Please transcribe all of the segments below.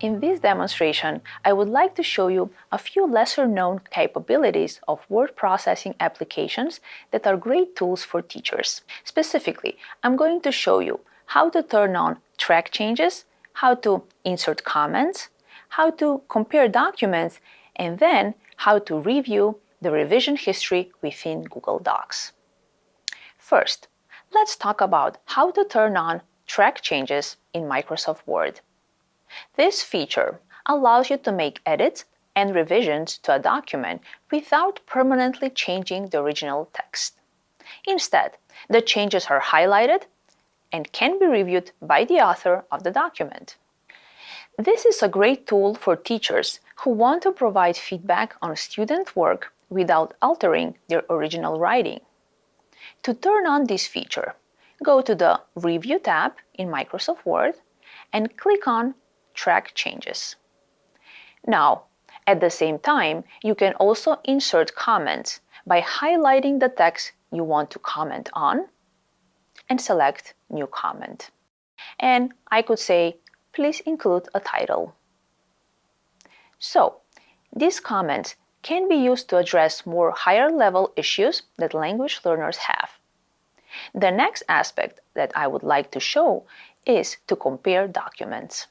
In this demonstration, I would like to show you a few lesser-known capabilities of word processing applications that are great tools for teachers. Specifically, I'm going to show you how to turn on track changes, how to insert comments, how to compare documents, and then how to review the revision history within Google Docs. First, let's talk about how to turn on track changes in Microsoft Word. This feature allows you to make edits and revisions to a document without permanently changing the original text. Instead, the changes are highlighted and can be reviewed by the author of the document. This is a great tool for teachers who want to provide feedback on student work without altering their original writing. To turn on this feature, go to the Review tab in Microsoft Word and click on track changes. Now, at the same time, you can also insert comments by highlighting the text you want to comment on and select New Comment. And I could say, please include a title. So, these comments can be used to address more higher level issues that language learners have. The next aspect that I would like to show is to compare documents.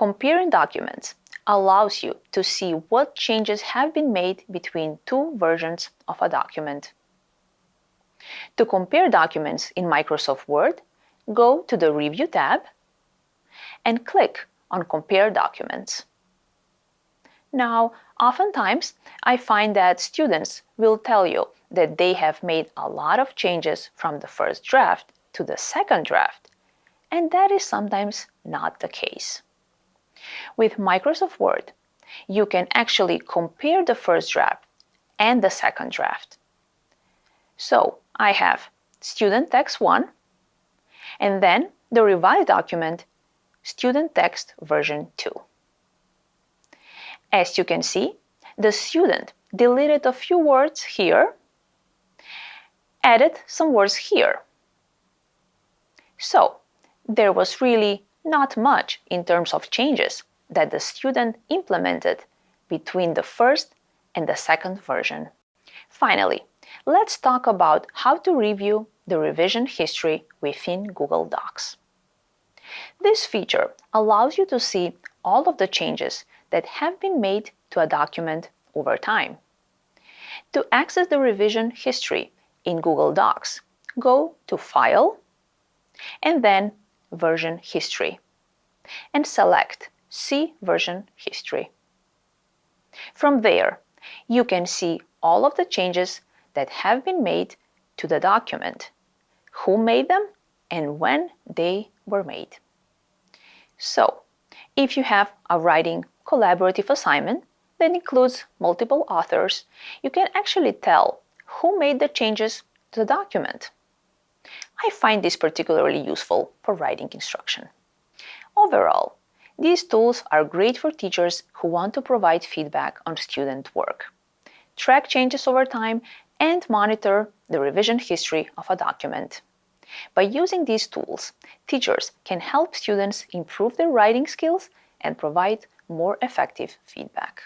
Comparing documents allows you to see what changes have been made between two versions of a document. To compare documents in Microsoft Word, go to the Review tab and click on Compare Documents. Now, oftentimes, I find that students will tell you that they have made a lot of changes from the first draft to the second draft, and that is sometimes not the case. With Microsoft Word, you can actually compare the first draft and the second draft. So I have student text 1 and then the revised document student text version 2. As you can see, the student deleted a few words here, added some words here. So there was really not much in terms of changes that the student implemented between the first and the second version. Finally, let's talk about how to review the revision history within Google Docs. This feature allows you to see all of the changes that have been made to a document over time. To access the revision history in Google Docs, go to File and then Version History and select See Version History. From there, you can see all of the changes that have been made to the document, who made them, and when they were made. So, if you have a writing collaborative assignment that includes multiple authors, you can actually tell who made the changes to the document. I find this particularly useful for writing instruction. Overall, these tools are great for teachers who want to provide feedback on student work, track changes over time, and monitor the revision history of a document. By using these tools, teachers can help students improve their writing skills and provide more effective feedback.